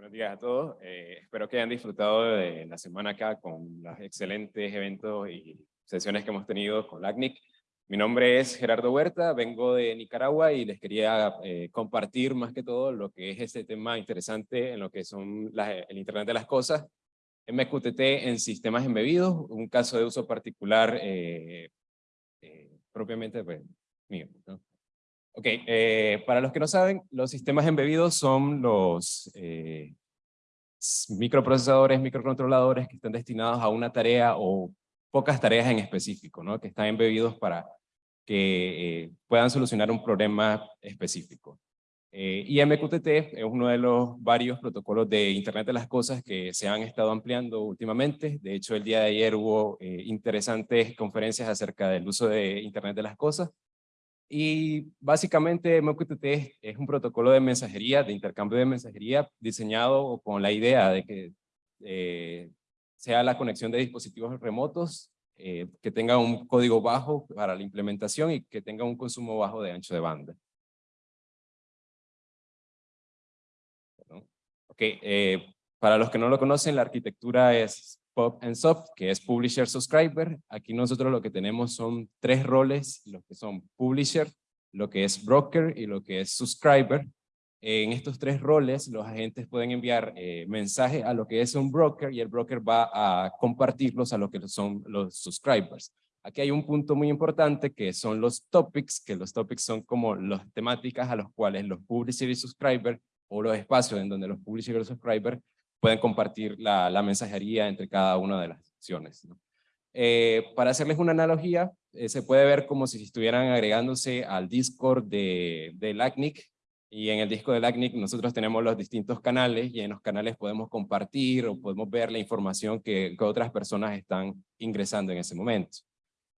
Buenos días a todos. Eh, espero que hayan disfrutado de la semana acá con los excelentes eventos y sesiones que hemos tenido con LACNIC. Mi nombre es Gerardo Huerta, vengo de Nicaragua y les quería eh, compartir más que todo lo que es este tema interesante en lo que son el Internet de las Cosas. MQTT en sistemas embebidos, un caso de uso particular eh, propiamente pues, mío. ¿no? Ok, eh, para los que no saben, los sistemas embebidos son los eh, microprocesadores, microcontroladores que están destinados a una tarea o pocas tareas en específico, ¿no? que están embebidos para que eh, puedan solucionar un problema específico. y MQTT es uno de los varios protocolos de Internet de las Cosas que se han estado ampliando últimamente. De hecho, el día de ayer hubo interesantes conferencias acerca del uso de Internet de las Cosas. Y básicamente MQTT es un protocolo de mensajería, de intercambio de mensajería, diseñado con la idea de que eh, sea la conexión de dispositivos remotos, eh, que tenga un código bajo para la implementación y que tenga un consumo bajo de ancho de banda. Ok, eh, para los que no lo conocen, la arquitectura es Pop and Soft, que es Publisher Subscriber. Aquí nosotros lo que tenemos son tres roles, lo que son Publisher, lo que es Broker y lo que es Subscriber. En estos tres roles, los agentes pueden enviar eh, mensajes a lo que es un broker y el broker va a compartirlos a lo que son los subscribers. Aquí hay un punto muy importante que son los topics, que los topics son como las temáticas a los cuales los publisher y subscriber o los espacios en donde los publisher y los subscriber pueden compartir la, la mensajería entre cada una de las secciones. Eh, para hacerles una analogía, eh, se puede ver como si estuvieran agregándose al Discord de, de LACNIC, y en el disco de LACNIC nosotros tenemos los distintos canales, y en los canales podemos compartir o podemos ver la información que, que otras personas están ingresando en ese momento.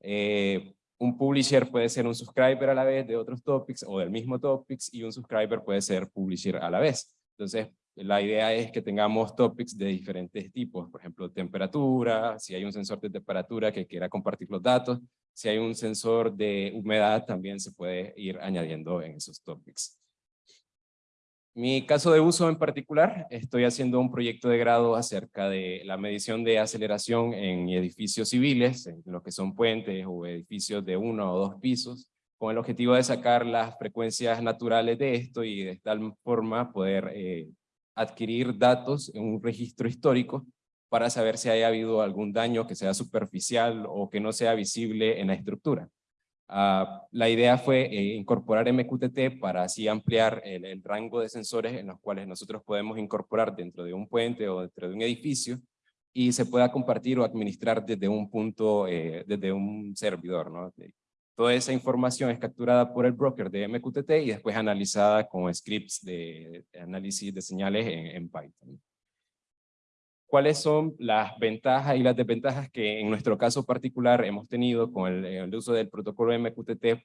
Eh, un publisher puede ser un subscriber a la vez de otros topics o del mismo topics, y un subscriber puede ser publisher a la vez. Entonces, la idea es que tengamos topics de diferentes tipos, por ejemplo, temperatura, si hay un sensor de temperatura que quiera compartir los datos, si hay un sensor de humedad también se puede ir añadiendo en esos topics. Mi caso de uso en particular, estoy haciendo un proyecto de grado acerca de la medición de aceleración en edificios civiles, en lo que son puentes o edificios de uno o dos pisos, con el objetivo de sacar las frecuencias naturales de esto y de tal forma poder eh, adquirir datos en un registro histórico para saber si haya habido algún daño que sea superficial o que no sea visible en la estructura. Ah, la idea fue eh, incorporar MQTT para así ampliar el, rango de sensores en los cuales nosotros podemos incorporar dentro de un puente o dentro de un edificio y se pueda compartir o administrar desde un punto, eh, desde un servidor. ¿no? Toda esa información es capturada por el broker de MQTT y después analizada con scripts de análisis de señales en, Python. ¿Cuáles son las ventajas y las desventajas que en nuestro caso particular hemos tenido con el, uso del protocolo MQTT?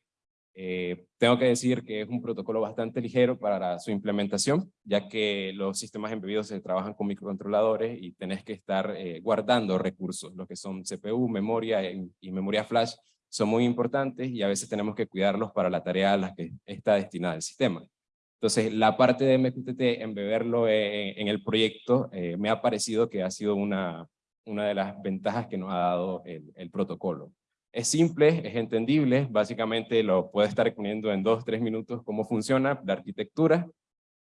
Eh, tengo que decir que es un protocolo bastante ligero para su implementación, ya que los sistemas embebidos se trabajan con microcontroladores y tenés que estar eh, guardando recursos, lo que son CPU, memoria y memoria flash, son muy importantes y a veces tenemos que cuidarlos para la tarea a la que está destinada el sistema. Entonces, la parte de MQTT, embeberlo en, en el proyecto, eh, me ha parecido que ha sido una, una de las ventajas que nos ha dado el, protocolo. Es simple, es entendible, básicamente lo puede estar poniendo en dos, tres minutos cómo funciona la arquitectura,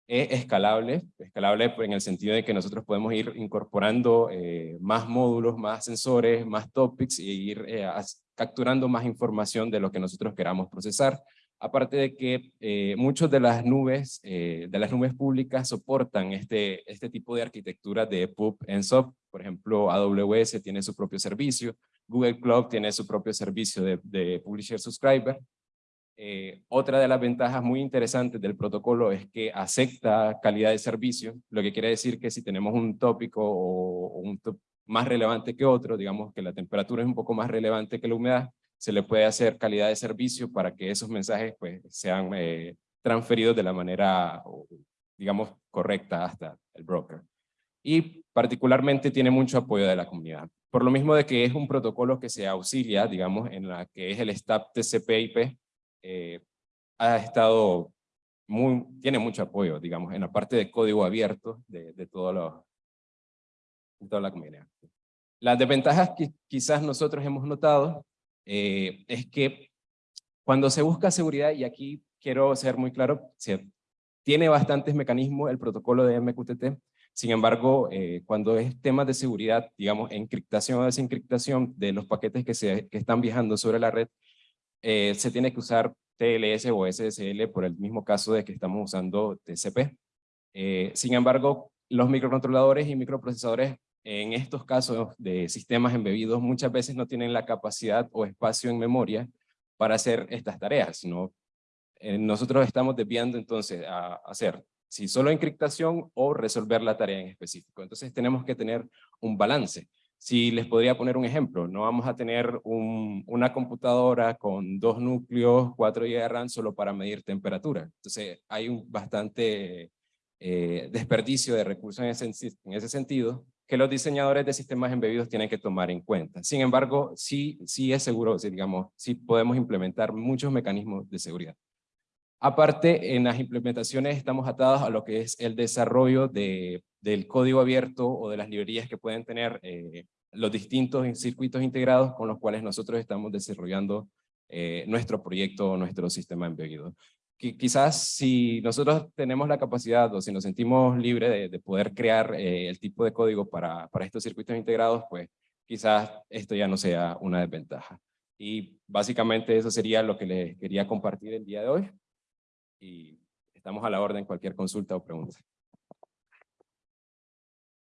es escalable, escalable en el sentido de que nosotros podemos ir incorporando eh, más módulos, más sensores, más topics y ir eh, capturando más información de lo que nosotros queramos procesar. Aparte de que eh, muchas de las nubes, de las nubes públicas soportan este, este tipo de arquitectura de pub en SOP. Por ejemplo, AWS tiene su propio servicio, Google Cloud tiene su propio servicio de, de Publisher Subscriber. Eh, otra de las ventajas muy interesantes del protocolo es que acepta calidad de servicio, lo que quiere decir que si tenemos un tópico o, un más relevante que otro, digamos que la temperatura es un poco más relevante que la humedad, se le puede hacer calidad de servicio para que esos mensajes pues, sean eh, transferidos de la manera, digamos, correcta hasta el broker. Y particularmente tiene mucho apoyo de la comunidad. Por lo mismo de que es un protocolo que se auxilia, digamos, en la que es el STAP TCP/IP, eh, ha estado muy, tiene mucho apoyo, digamos, en la parte de código abierto de, de, todo lo, toda la comunidad. Las desventajas que quizás nosotros hemos notado eh, es que cuando se busca seguridad, y aquí quiero ser muy claro, se, tiene bastantes mecanismos el protocolo de MQTT, sin embargo, eh, cuando es temas de seguridad, digamos, encriptación o desencriptación de los paquetes que, se, que están viajando sobre la red, eh, se tiene que usar TLS o SSL por el mismo caso de que estamos usando TCP. Sin embargo, los microcontroladores y microprocesadores en estos casos de sistemas embebidos muchas veces no tienen la capacidad o espacio en memoria para hacer estas tareas. ¿no? nosotros estamos desviando entonces a hacer si solo encriptación o resolver la tarea en específico. Entonces tenemos que tener un balance. Si les podría poner un ejemplo, no vamos a tener una computadora con dos núcleos, 4 GB de RAM solo para medir temperatura. Entonces hay un bastante eh, desperdicio de recursos en ese sentido que los diseñadores de sistemas embebidos tienen que tomar en cuenta. Sin embargo, sí, sí es seguro, digamos, sí podemos implementar muchos mecanismos de seguridad. Aparte, en las implementaciones estamos atados a lo que es el desarrollo de, del código abierto o de las librerías que pueden tener eh, los distintos circuitos integrados con los cuales nosotros estamos desarrollando eh, nuestro proyecto o nuestro sistema embebido. Quizás si nosotros tenemos la capacidad o si nos sentimos libres de, poder crear eh, el tipo de código para, para estos circuitos integrados, pues quizás esto ya no sea una desventaja. Y básicamente eso sería lo que les quería compartir el día de hoy y estamos a la orden cualquier consulta o pregunta.